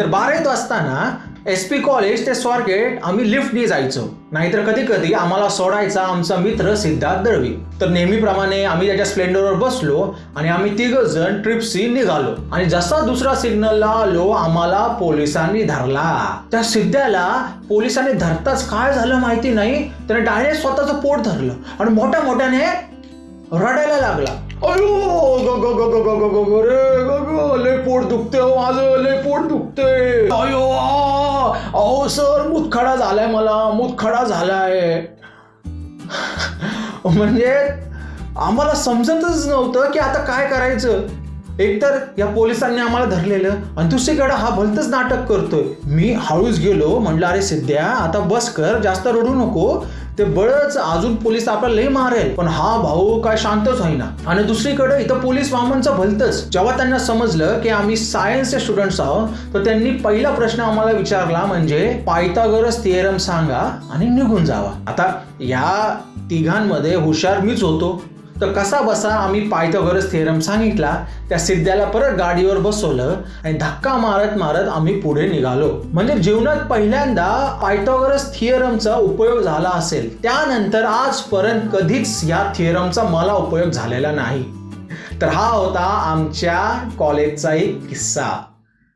तर बारावीत असताना एस पी कॉलेज ते स्वारगेट आम्ही लिफ्टने जायचो नाहीतर कधी कधी आम्हाला सोडायचा आमचा मित्र सिद्धार्थ दळवी तर नेहमीप्रमाणे आम्ही त्याच्या स्प्लेंडरवर बसलो आणि आम्ही तिघ जण ट्रिपसी निघालो आणि जसा दुसरा सिग्नलला आलो आम्हाला पोलिसांनी धरला त्या सिद्ध्याला पोलिसांनी धरताच काय झालं माहिती नाही त्याने डायरेक्ट स्वतःचं पोट धरलं आणि मोठ्या मोठ्याने रडायला लागला अयो ग ग ग ग ग ग ग रे पोट दुखतंय हो माझं लय पोट दुखतंय. अयो अहो सर मुतखडा झालाय मला मुतखडा झालाय. म्हणजे आम्हाला समजतच नव्हतं की आता काय करायचं. एकतर या पोलिसांनी आम्हाला धरलेलं आणि दुसरीकडे हा भलतच नाटक करतोय. मी हळूच गेलो म्हणलं अरे सिद्ध्या आता बस कर जास्त रडू नको. ते बळच अजून पोलीस आपल्याला लई मारेल. पण हा भाऊ काय शांतच होईना. आणि दुसरीकडे इथं पोलीस वामनचं भलतच. जेव्हा त्यांना समजलं की आम्ही सायन्सचे स्टुडंट्स आहोत तर त्यांनी पहिला प्रश्न आम्हाला विचारला म्हणजे पायथागोरस थिएरम सांगा आणि निघून जावा. आता या तिघांमध्ये हुशार मीच होतो. तर कसा बसा आम्ही पायथागोरस थेरम सांगितला. त्या सिद्ध्याला परत गाडीवर बसवलं आणि धक्का मारत मारत आम्ही पुढे निघालो. म्हणजे जीवनात पहिल्यांदा पायथागोरस थिअरमचा उपयोग झाला असेल. त्यानंतर आजपर्यंत कधीच या थिअरमचा मला उपयोग झालेला नाही. तर हा होता आमच्या कॉलेजचा एक किस्सा.